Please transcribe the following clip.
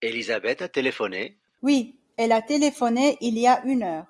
Elisabeth a téléphoné? Oui, elle a téléphoné il y a une heure.